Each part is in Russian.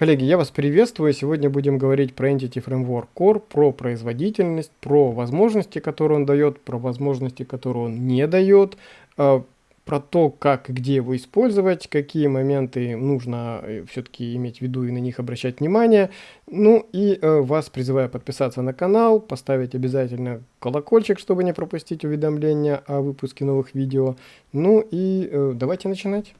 Коллеги, я вас приветствую. Сегодня будем говорить про Entity Framework Core, про производительность, про возможности, которые он дает, про возможности, которые он не дает, э, про то, как и где его использовать, какие моменты нужно э, все-таки иметь в виду и на них обращать внимание. Ну и э, вас призываю подписаться на канал, поставить обязательно колокольчик, чтобы не пропустить уведомления о выпуске новых видео. Ну и давайте начинать.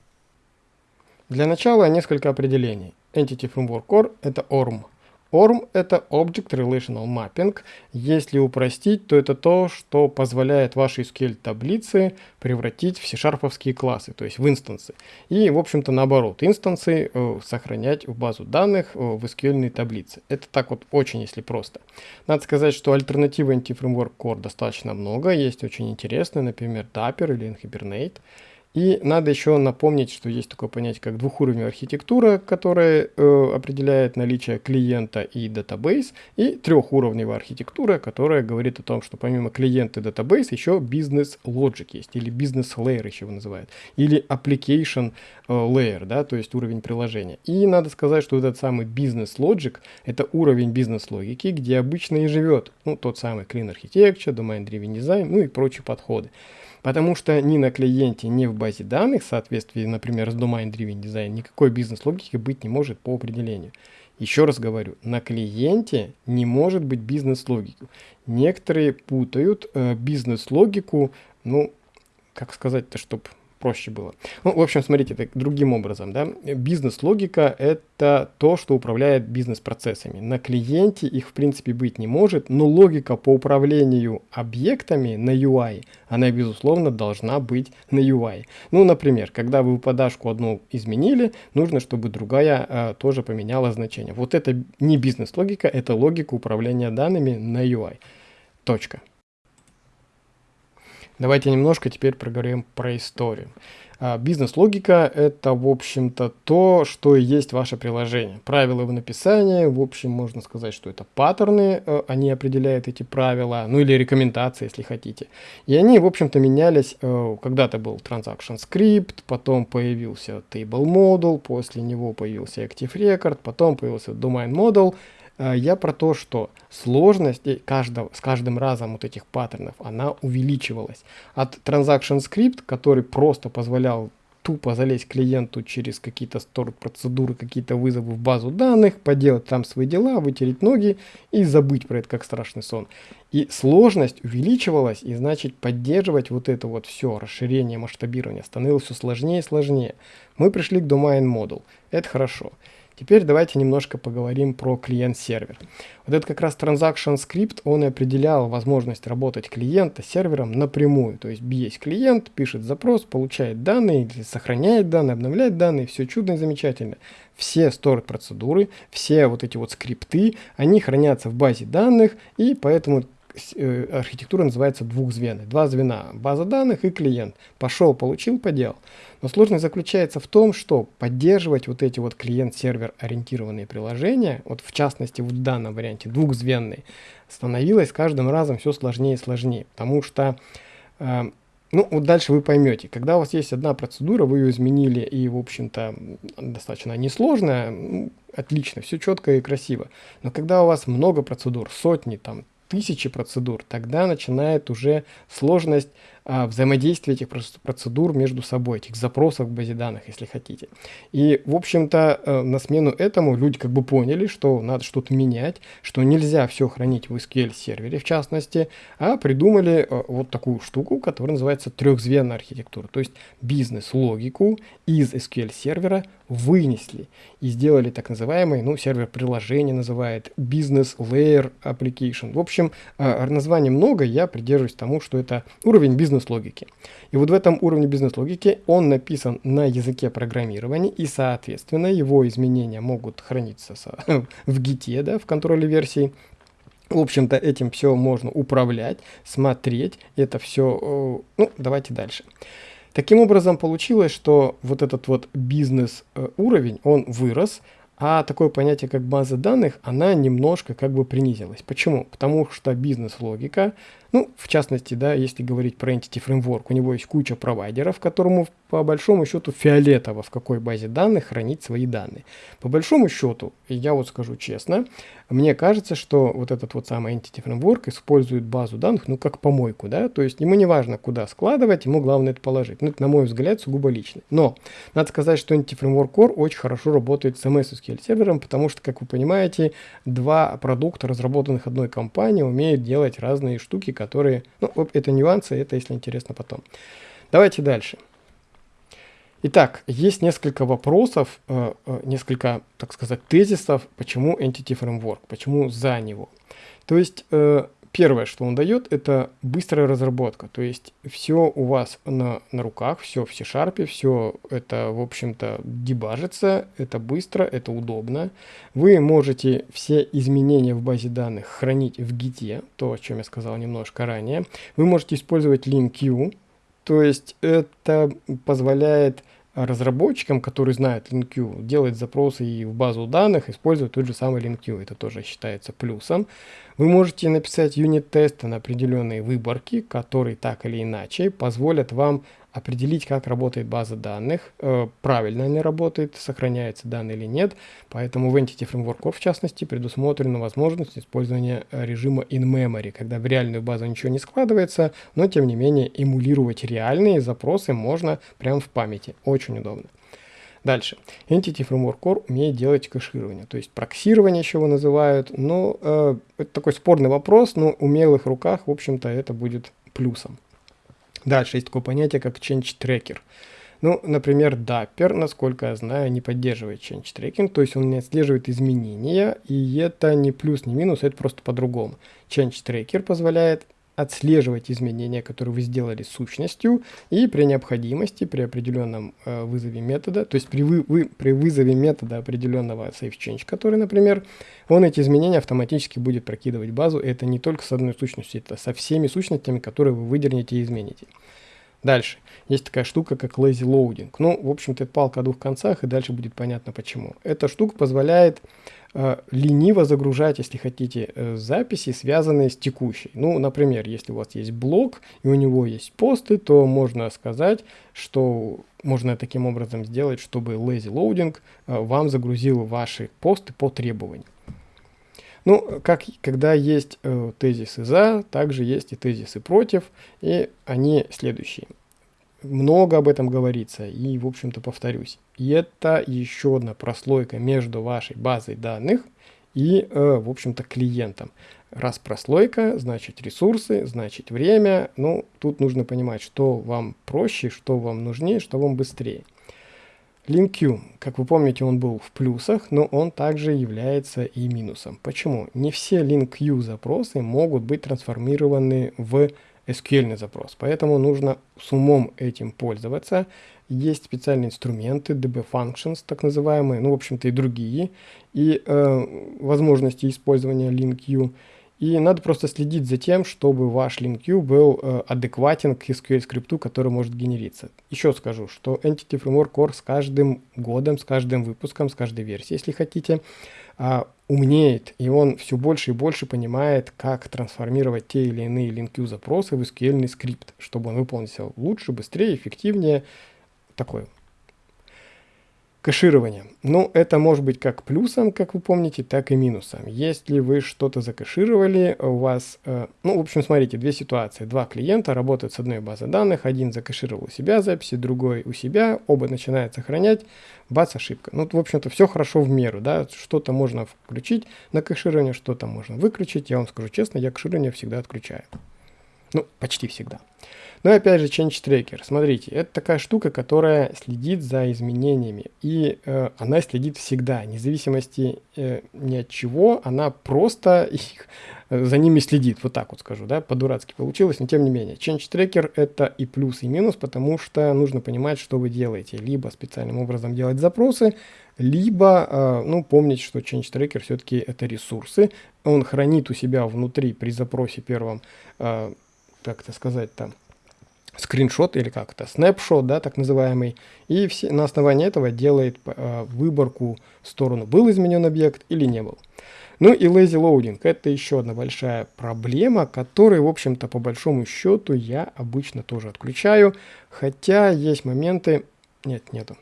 Для начала несколько определений. Entity Framework Core — это ORM. ORM — это Object Relational Mapping. Если упростить, то это то, что позволяет ваши SQL-таблицы превратить в C-шарповские классы, то есть в инстансы. И, в общем-то, наоборот, инстансы э, сохранять в базу данных э, в SQL таблицы. Это так вот очень, если просто. Надо сказать, что альтернативы Anti-Framework Core достаточно много. Есть очень интересные, например, Dapper или Hibernate. И надо еще напомнить, что есть такое понятие, как двухуровневая архитектура, которая э, определяет наличие клиента и database, и трехуровневая архитектура, которая говорит о том, что помимо клиента и database еще business logic есть, или business layer еще его называют, или application э, layer, да, то есть уровень приложения. И надо сказать, что этот самый business logic — это уровень бизнес-логики, где обычно и живет ну, тот самый Clean Architecture, Domain Driven Design, ну и прочие подходы. Потому что ни на клиенте, ни в базе данных, в соответствии, например, с Domain Driven Design, никакой бизнес-логики быть не может по определению. Еще раз говорю, на клиенте не может быть бизнес-логики. Некоторые путают э, бизнес-логику, ну, как сказать-то, чтобы проще было. Ну, в общем, смотрите, так, другим образом, да, бизнес-логика — это то, что управляет бизнес-процессами. На клиенте их, в принципе, быть не может, но логика по управлению объектами на UI, она, безусловно, должна быть на UI. Ну, например, когда вы подашку одну изменили, нужно, чтобы другая а, тоже поменяла значение. Вот это не бизнес-логика, это логика управления данными на UI. Точка. Давайте немножко теперь проговорим про историю. А, бизнес-логика – это, в общем-то, то, что и есть ваше приложение. Правила в написании, в общем, можно сказать, что это паттерны, э, они определяют эти правила, ну или рекомендации, если хотите. И они, в общем-то, менялись, э, когда-то был Transaction Script, потом появился Table Model, после него появился Active Record, потом появился Domain Model – я про то, что сложность каждого, с каждым разом вот этих паттернов, она увеличивалась. От Transaction Script, который просто позволял тупо залезть клиенту через какие-то стор процедуры, какие-то вызовы в базу данных, поделать там свои дела, вытереть ноги и забыть про это как страшный сон. И сложность увеличивалась, и значит поддерживать вот это вот все, расширение, масштабирование становилось все сложнее и сложнее. Мы пришли к Domain Model. Это хорошо. Теперь давайте немножко поговорим про клиент-сервер. Вот это как раз Transaction Script, он и определял возможность работать клиента с сервером напрямую. То есть есть клиент, пишет запрос, получает данные, сохраняет данные, обновляет данные, все чудно и замечательно. Все сторд процедуры, все вот эти вот скрипты, они хранятся в базе данных, и поэтому архитектура называется двухзвенной. Два звена, база данных и клиент. Пошел, получил, поделал. Но сложность заключается в том, что поддерживать вот эти вот клиент-сервер ориентированные приложения, вот в частности в данном варианте двухзвенные, становилось каждым разом все сложнее и сложнее, потому что э, ну, вот дальше вы поймете, когда у вас есть одна процедура, вы ее изменили, и, в общем-то, достаточно несложная, ну, отлично, все четко и красиво. Но когда у вас много процедур, сотни, там, тысячи процедур, тогда начинает уже сложность а, взаимодействия этих процедур между собой, этих запросов в базе данных, если хотите. И, в общем-то, э, на смену этому люди как бы поняли, что надо что-то менять, что нельзя все хранить в SQL сервере, в частности, а придумали э, вот такую штуку, которая называется трехзвенная архитектура. То есть бизнес-логику из SQL сервера вынесли и сделали так называемый, ну, сервер приложения называет Business Layer Application. В общем, э, названий много, я придерживаюсь тому, что это уровень бизнес-логики. И вот в этом уровне бизнес-логики он написан на языке программирования, и, соответственно, его изменения могут храниться в гите, да, в контроле версии. В общем-то, этим все можно управлять, смотреть, это все, э, ну, давайте дальше. Таким образом получилось, что вот этот вот бизнес э, он вырос, а такое понятие, как база данных, она немножко как бы принизилась. Почему? Потому что бизнес-логика, ну, в частности, да, если говорить про Entity Framework, у него есть куча провайдеров, которому по большому счету фиолетово, в какой базе данных хранить свои данные. По большому счету, я вот скажу честно, мне кажется, что вот этот вот самый Entity Framework использует базу данных, ну, как помойку, да, то есть ему не важно, куда складывать, ему главное это положить. Ну, это, на мой взгляд, сугубо лично. Но, надо сказать, что Entity Framework Core очень хорошо работает с MS SQL сервером, потому что, как вы понимаете, два продукта, разработанных одной компанией, умеют делать разные штуки, которые, ну, это нюансы, это, если интересно, потом. Давайте дальше. Итак, есть несколько вопросов, э, э, несколько, так сказать, тезисов, почему Entity Framework, почему за него. То есть, э, первое, что он дает, это быстрая разработка. То есть, все у вас на, на руках, все в C-Sharp, все это, в общем-то, дебажится, это быстро, это удобно. Вы можете все изменения в базе данных хранить в Git, то, о чем я сказал немножко ранее. Вы можете использовать LinkQ, то есть это позволяет разработчикам, которые знают LinkQ, делать запросы и в базу данных, использовать тот же самый LinkQ. Это тоже считается плюсом. Вы можете написать юнит-тесты на определенные выборки, которые так или иначе позволят вам определить, как работает база данных, э, правильно она работает, сохраняются данные или нет. Поэтому в Entity Framework в частности предусмотрена возможность использования э, режима in-memory, когда в реальную базу ничего не складывается, но тем не менее эмулировать реальные запросы можно прямо в памяти. Очень удобно. Дальше. Entity Framework Core умеет делать кэширование, то есть проксирование еще его называют, но э, это такой спорный вопрос, но в умелых руках, в общем-то, это будет плюсом. Дальше есть такое понятие, как Change Tracker. Ну, например, Dapper, насколько я знаю, не поддерживает change tracking, то есть он не отслеживает изменения, и это не плюс, не минус, это просто по-другому. Change Tracker позволяет отслеживать изменения, которые вы сделали сущностью, и при необходимости, при определенном э, вызове метода, то есть при, вы, вы, при вызове метода определенного SafeChange, который, например, он эти изменения автоматически будет прокидывать базу, и это не только с одной сущностью, это со всеми сущностями, которые вы выдернете и измените. Дальше. Есть такая штука, как lazy loading. Ну, в общем-то, это палка о двух концах, и дальше будет понятно почему. Эта штука позволяет лениво загружать, если хотите, э, записи, связанные с текущей. Ну, например, если у вас есть блог, и у него есть посты, то можно сказать, что можно таким образом сделать, чтобы lazy loading э, вам загрузил ваши посты по требованию. Ну, как, когда есть э, тезисы за, также есть и тезисы против, и они следующие. Много об этом говорится, и, в общем-то, повторюсь. Это еще одна прослойка между вашей базой данных и, э, в общем-то, клиентом. Раз прослойка, значит ресурсы, значит время. Ну, тут нужно понимать, что вам проще, что вам нужнее, что вам быстрее. LinkQ, как вы помните, он был в плюсах, но он также является и минусом. Почему? Не все LinkQ запросы могут быть трансформированы в SQL запрос, поэтому нужно с умом этим пользоваться. Есть специальные инструменты, DB Functions, так называемые, ну, в общем-то, и другие, и э, возможности использования LinkQ. И надо просто следить за тем, чтобы ваш LinkQ был э, адекватен к SQL скрипту, который может генериться. Еще скажу, что Entity Framework Core с каждым годом, с каждым выпуском, с каждой версией, если хотите, э, умнеет, и он все больше и больше понимает, как трансформировать те или иные LinkQ запросы в SQL скрипт, чтобы он выполнился лучше, быстрее, эффективнее. Такое Кэширование. Ну, это может быть как плюсом, как вы помните, так и минусом. Если вы что-то закэшировали, у вас, э, ну, в общем, смотрите, две ситуации. Два клиента работают с одной базой данных, один закэшировал у себя записи, другой у себя, оба начинают сохранять, бац, ошибка. Ну, в общем-то, все хорошо в меру, да, что-то можно включить на кэширование, что-то можно выключить. Я вам скажу честно, я кэширование всегда отключаю. Ну, почти всегда. Но опять же, Change Tracker. Смотрите, это такая штука, которая следит за изменениями. И э, она следит всегда, вне зависимости э, ни от чего, она просто их, э, за ними следит. Вот так вот скажу, да, по-дурацки получилось, но тем не менее. Change Tracker это и плюс, и минус, потому что нужно понимать, что вы делаете. Либо специальным образом делать запросы, либо, э, ну, помнить, что Change Tracker все-таки это ресурсы. Он хранит у себя внутри при запросе первом, э, как это сказать там, скриншот или как это, снапшот, да, так называемый, и все, на основании этого делает э, выборку в сторону, был изменен объект или не был. Ну и lazy loading – это еще одна большая проблема, которую, в общем-то, по большому счету я обычно тоже отключаю, хотя есть моменты… Нет, нету.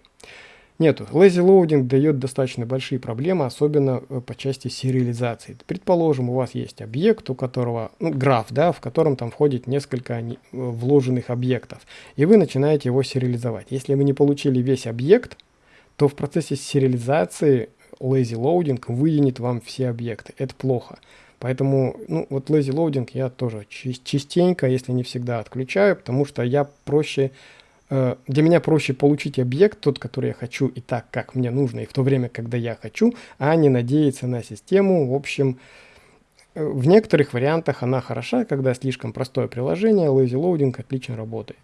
Нету. Lazy loading дает достаточно большие проблемы, особенно э, по части сериализации. Предположим, у вас есть объект, у которого, ну, граф, да, в котором там входит несколько э, вложенных объектов, и вы начинаете его сериализовать. Если вы не получили весь объект, то в процессе сериализации lazy loading выявит вам все объекты. Это плохо. Поэтому, ну, вот lazy loading я тоже частенько, если не всегда, отключаю, потому что я проще, для меня проще получить объект, тот, который я хочу, и так, как мне нужно, и в то время, когда я хочу, а не надеяться на систему. В общем, э, в некоторых вариантах она хороша, когда слишком простое приложение, lazy loading отлично работает.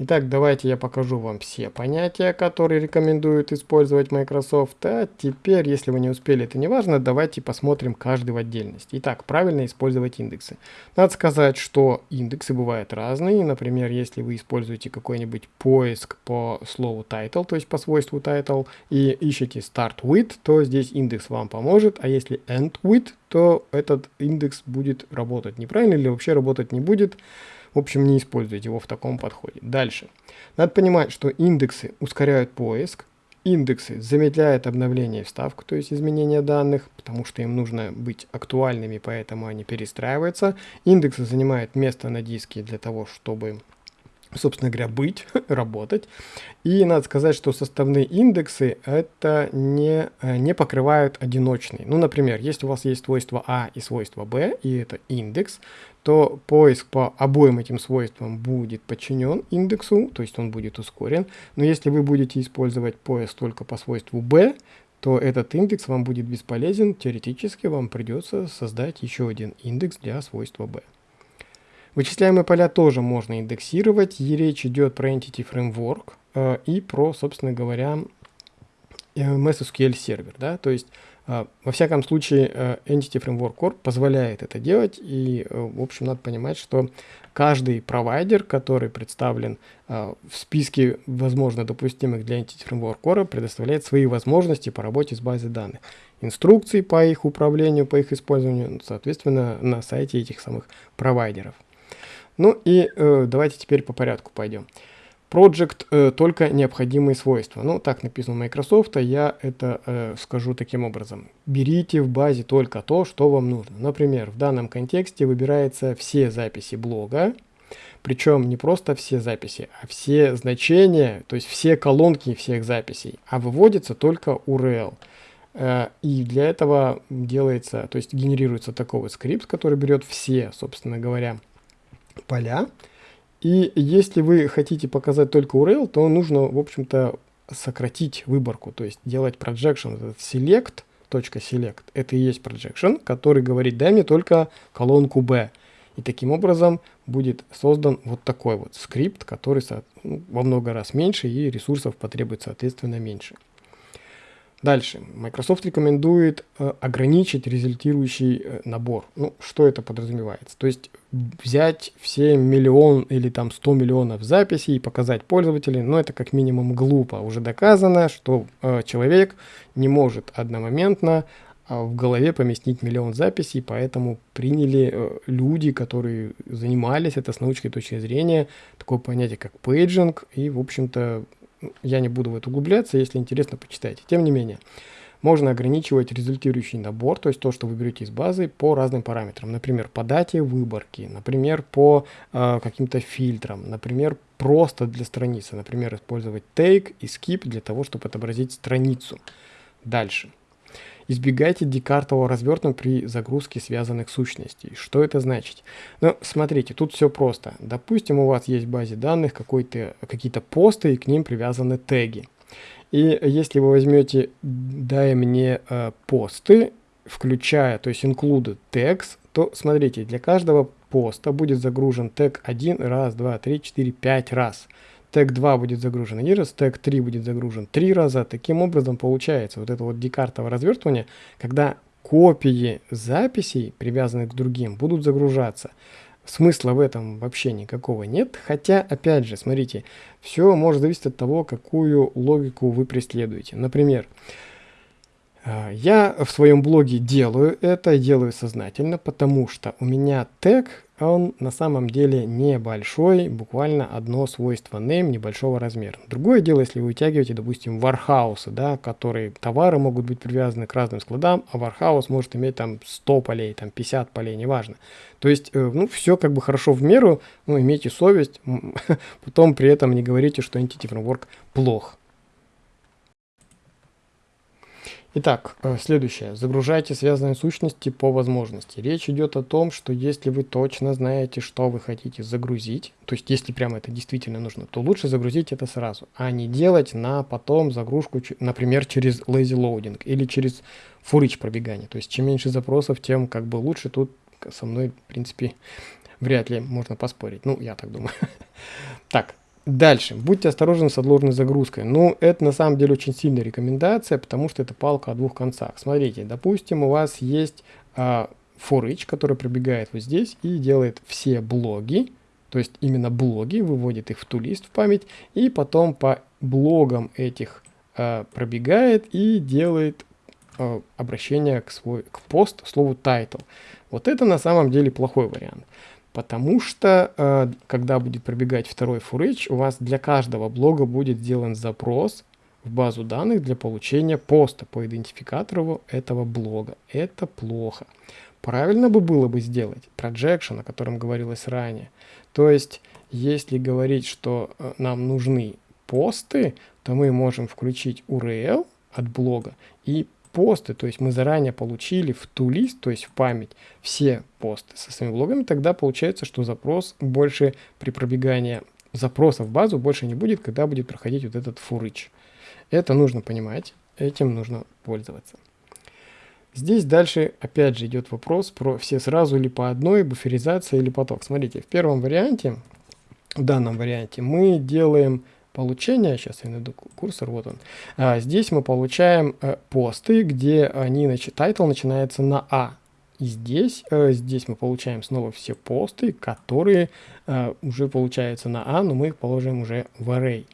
Итак, давайте я покажу вам все понятия, которые рекомендуют использовать Microsoft. А теперь, если вы не успели, это не важно, давайте посмотрим каждый в отдельности. Итак, правильно использовать индексы. Надо сказать, что индексы бывают разные. Например, если вы используете какой-нибудь поиск по слову title, то есть по свойству title, и ищете start with, то здесь индекс вам поможет. А если end with, то этот индекс будет работать неправильно или вообще работать не будет. В общем, не используйте его в таком подходе. Дальше. Надо понимать, что индексы ускоряют поиск, индексы замедляют обновление вставку, то есть изменение данных, потому что им нужно быть актуальными, поэтому они перестраиваются. Индексы занимают место на диске для того, чтобы собственно говоря, быть, работать. И надо сказать, что составные индексы это не, э, не покрывают одиночные. Ну, например, если у вас есть свойство А и свойство Б, и это индекс, то поиск по обоим этим свойствам будет подчинен индексу, то есть он будет ускорен. Но если вы будете использовать поиск только по свойству b, то этот индекс вам будет бесполезен. Теоретически вам придется создать еще один индекс для свойства b. Вычисляемые поля тоже можно индексировать, и речь идет про Entity Framework э, и про, собственно говоря, э, MSSQL сервер. Да? То есть а, во всяком случае, э, Entity Framework Core позволяет это делать, и, э, в общем, надо понимать, что каждый провайдер, который представлен а, в списке, возможно, допустимых для Entity Framework Core, предоставляет свои возможности по работе с базой данных. Инструкции по их управлению, по их использованию, соответственно, на сайте этих самых провайдеров. Ну и э, давайте теперь по порядку пойдем. Project э, только необходимые свойства. Ну, так написано у Microsoft, а я это э, скажу таким образом. Берите в базе только то, что вам нужно. Например, в данном контексте выбирается все записи блога, причем не просто все записи, а все значения, то есть все колонки всех записей, а выводится только URL. Э, и для этого делается, то есть генерируется такой вот скрипт, который берет все, собственно говоря, поля, и если вы хотите показать только URL, то нужно, в общем-то, сократить выборку, то есть делать projection, select, .select, это и есть projection, который говорит, дай мне только колонку B. И таким образом будет создан вот такой вот скрипт, который ну, во много раз меньше и ресурсов потребует соответственно меньше. Дальше. Microsoft рекомендует э, ограничить результирующий э, набор. Ну, что это подразумевается? То есть взять все миллион или там 100 миллионов записей и показать пользователям, но это как минимум глупо. Уже доказано, что э, человек не может одномоментно э, в голове поместить миллион записей, поэтому приняли э, люди, которые занимались это с научной точки зрения, такое понятие как paging, и, в общем-то, я не буду в это углубляться, если интересно, почитайте. Тем не менее, можно ограничивать результирующий набор, то есть то, что вы берете из базы, по разным параметрам. Например, по дате выборки, например, по э, каким-то фильтрам, например, просто для страницы. Например, использовать take и skip для того, чтобы отобразить страницу. Дальше. Избегайте декартового развертывания при загрузке связанных сущностей. Что это значит? Ну, смотрите, тут все просто. Допустим, у вас есть в базе данных какие-то посты, и к ним привязаны теги. И если вы возьмете «дай мне э, посты», включая, то есть include text, то смотрите, для каждого поста будет загружен тег 1, раз, два, три, четыре, пять раз тег 2 будет загружен один раз, тег 3 будет загружен три раза. Таким образом получается вот это вот декартовое развертывание, когда копии записей, привязанных к другим, будут загружаться смысла в этом вообще никакого нет. Хотя, опять же, смотрите, все может зависеть от того, какую логику вы преследуете. Например, а, я в своем блоге делаю это, делаю сознательно, потому что у меня тег, он на самом деле небольшой, буквально одно свойство name небольшого размера. Другое дело, если вы вытягиваете, допустим, вархаусы, да, которые товары могут быть привязаны к разным складам, а вархаус может иметь там 100 полей, там 50 полей, неважно. То есть, э, ну, все как бы хорошо в меру, ну, имейте совесть, потом при этом не говорите, что Entity Framework плох. Итак, э, следующее. Загружайте связанные сущности по возможности. Речь идет о том, что если вы точно знаете, что вы хотите загрузить, то есть если прямо это действительно нужно, то лучше загрузить это сразу, а не делать на потом загрузку, например, через lazy loading или через фурич пробегание. То есть чем меньше запросов, тем как бы лучше. Тут со мной, в принципе, вряд ли можно поспорить. Ну, я так думаю. Так, Дальше. Будьте осторожны с отложенной загрузкой. Ну, это на самом деле очень сильная рекомендация, потому что это палка о двух концах. Смотрите, допустим, у вас есть а, for each, который пробегает вот здесь и делает все блоги, то есть именно блоги, выводит их в тулист в память, и потом по блогам этих а, пробегает и делает а, обращение к, свой, к пост слову title. Вот это на самом деле плохой вариант. Потому что, э, когда будет пробегать второй фурыч, у вас для каждого блога будет сделан запрос в базу данных для получения поста по идентификатору этого блога. Это плохо. Правильно бы было бы сделать projection, о котором говорилось ранее. То есть, если говорить, что э, нам нужны посты, то мы можем включить URL от блога и посты, то есть мы заранее получили в ту лист, то есть в память, все посты со своими блогами, тогда получается, что запрос больше при пробегании запроса в базу больше не будет, когда будет проходить вот этот фурыч. Это нужно понимать, этим нужно пользоваться. Здесь дальше опять же идет вопрос про все сразу или по одной, буферизация или поток. Смотрите, в первом варианте, в данном варианте мы делаем получения, сейчас я найду курсор, вот он, а, здесь мы получаем а, посты, где они, значит, title начинается на А. И здесь, а, здесь мы получаем снова все посты, которые а, уже получаются на А, но мы их положим уже в array.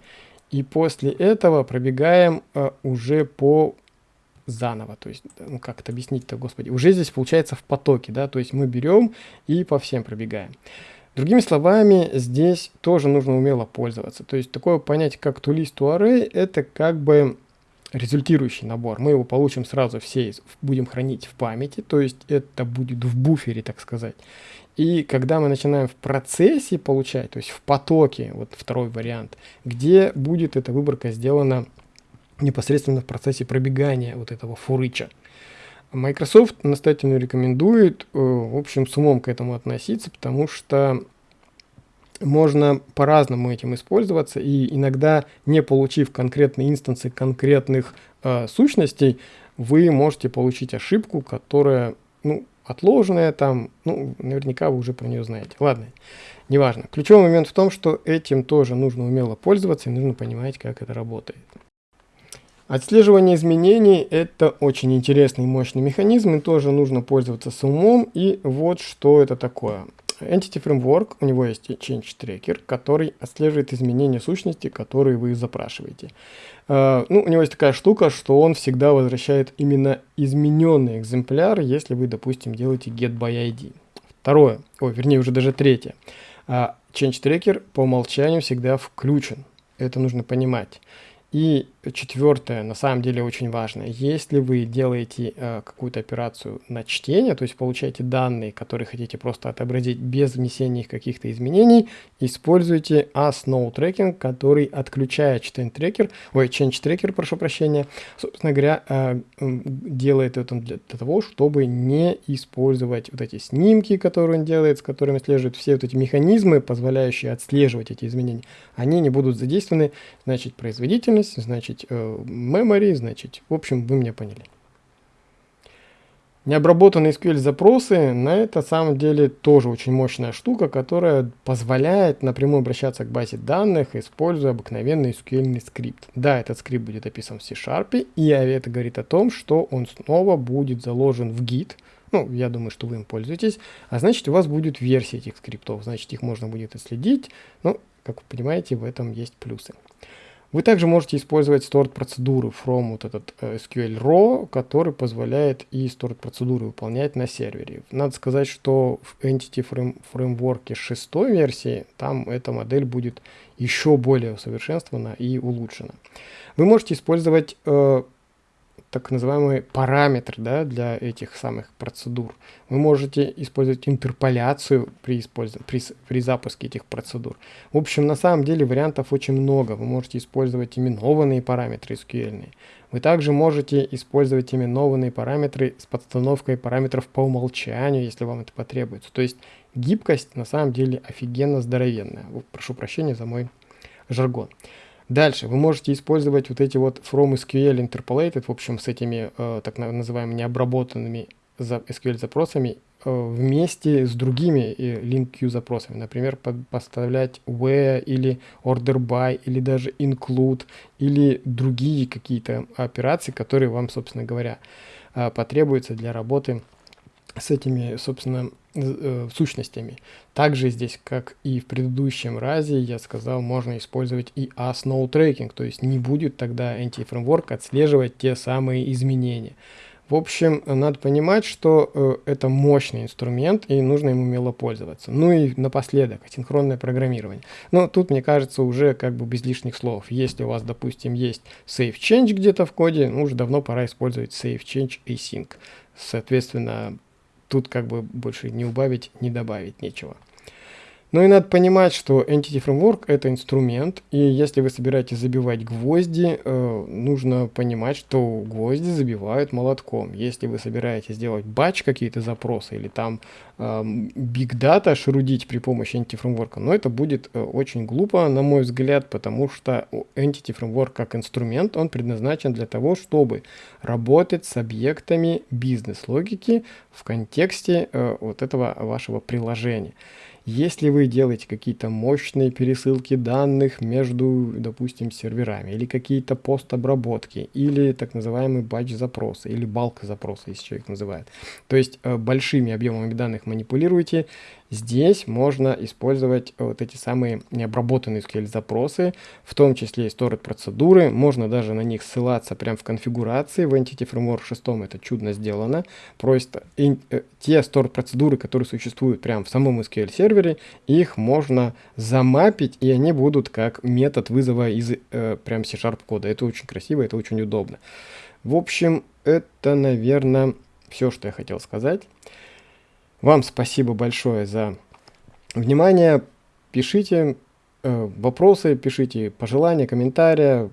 И после этого пробегаем а, уже по заново, то есть, ну как это объяснить-то, господи, уже здесь получается в потоке, да, то есть мы берем и по всем пробегаем. Другими словами, здесь тоже нужно умело пользоваться. То есть такое понятие, как toList это как бы результирующий набор. Мы его получим сразу все, будем хранить в памяти, то есть это будет в буфере, так сказать. И когда мы начинаем в процессе получать, то есть в потоке, вот второй вариант, где будет эта выборка сделана непосредственно в процессе пробегания вот этого фурыча. Microsoft настоятельно рекомендует, э, в общем, с умом к этому относиться, потому что можно по-разному этим использоваться, и иногда, не получив конкретные инстансы конкретных э, сущностей, вы можете получить ошибку, которая, ну, отложенная там, ну, наверняка вы уже про нее знаете. Ладно, неважно. Ключевой момент в том, что этим тоже нужно умело пользоваться, и нужно понимать, как это работает. Отслеживание изменений – это очень интересный и мощный механизм, и тоже нужно пользоваться с умом. И вот что это такое. Entity Framework, у него есть Change Tracker, который отслеживает изменения сущности, которые вы запрашиваете. Uh, ну, у него есть такая штука, что он всегда возвращает именно измененный экземпляр, если вы, допустим, делаете get by ID. Второе, ой, вернее, уже даже третье. Uh, Change Tracker по умолчанию всегда включен. Это нужно понимать. И четвертое, на самом деле очень важно, если вы делаете э, какую-то операцию на чтение, то есть получаете данные, которые хотите просто отобразить без внесения их каких-то изменений, используйте ASNow Tracking, который отключает change tracker, ой, change tracker, прошу прощения, собственно говоря, э, делает это для, того, чтобы не использовать вот эти снимки, которые он делает, с которыми следуют все вот эти механизмы, позволяющие отслеживать эти изменения, они не будут задействованы, значит, производительность безопасность, значит, э, memory, значит, в общем, вы меня поняли. Необработанные SQL запросы, на это самом деле тоже очень мощная штука, которая позволяет напрямую обращаться к базе данных, используя обыкновенный SQL скрипт. Да, этот скрипт будет описан в C-Sharp, и это говорит о том, что он снова будет заложен в Git, Ну, я думаю, что вы им пользуетесь. А значит, у вас будет версия этих скриптов. Значит, их можно будет отследить. Ну, как вы понимаете, в этом есть плюсы. Вы также можете использовать stored процедуры from вот этот э, SQL Raw, который позволяет и stored процедуры выполнять на сервере. Надо сказать, что в Entity Framework 6 версии там эта модель будет еще более усовершенствована и улучшена. Вы можете использовать э, так называемые параметры да, для этих самых процедур. Вы можете использовать интерполяцию при, при, при запуске этих процедур. В общем, на самом деле вариантов очень много. Вы можете использовать именованные параметры SQL. Вы также можете использовать именованные параметры с подстановкой параметров по умолчанию, если вам это потребуется. То есть гибкость на самом деле офигенно здоровенная. Прошу прощения за мой жаргон. Дальше вы можете использовать вот эти вот from SQL interpolated, в общем, с этими э, так называемыми необработанными за SQL запросами э, вместе с другими э, link запросами. Например, под, поставлять where или order by или даже include или другие какие-то операции, которые вам, собственно говоря, э, потребуются для работы с этими, собственно, э, сущностями. Также здесь, как и в предыдущем разе, я сказал, можно использовать и ASNOW tracking, то есть не будет тогда anti-фреймворк отслеживать те самые изменения. В общем, надо понимать, что э, это мощный инструмент и нужно им умело пользоваться. Ну и напоследок, асинхронное программирование. Но тут, мне кажется, уже как бы без лишних слов. Если у вас, допустим, есть save change где-то в коде, ну уже давно пора использовать save change async. Соответственно, тут как бы больше не убавить, не добавить нечего. Ну и надо понимать, что Entity Framework это инструмент, и если вы собираетесь забивать гвозди, э, нужно понимать, что гвозди забивают молотком. Если вы собираетесь сделать батч какие-то запросы или там э, Big Data шрудить при помощи Entity Framework, но это будет э, очень глупо, на мой взгляд, потому что Entity Framework как инструмент, он предназначен для того, чтобы работать с объектами бизнес-логики в контексте э, вот этого вашего приложения. Если вы делаете какие-то мощные пересылки данных между, допустим, серверами, или какие-то постобработки, или так называемый батч-запросы, или балк-запросы, если человек называет. То есть э, большими объемами данных манипулируете, Здесь можно использовать вот эти самые необработанные SQL запросы, в том числе и stored процедуры. Можно даже на них ссылаться прямо в конфигурации. В Entity Framework 6 это чудно сделано. Просто и, э, те stored процедуры, которые существуют прямо в самом SQL сервере, их можно замапить, и они будут как метод вызова из э, прям C-Sharp кода. Это очень красиво, это очень удобно. В общем, это, наверное, все, что я хотел сказать. Вам спасибо большое за внимание. Пишите э, вопросы, пишите пожелания, комментарии.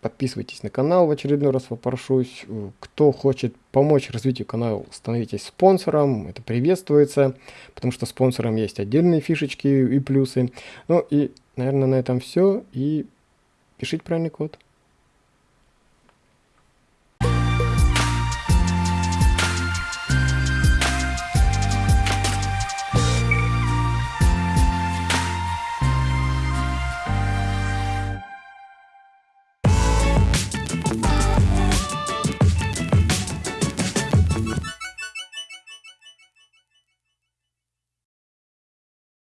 Подписывайтесь на канал, в очередной раз попрошусь. Кто хочет помочь развитию канала, становитесь спонсором, это приветствуется, потому что спонсорам есть отдельные фишечки и плюсы. Ну и, наверное, на этом все, и пишите правильный код.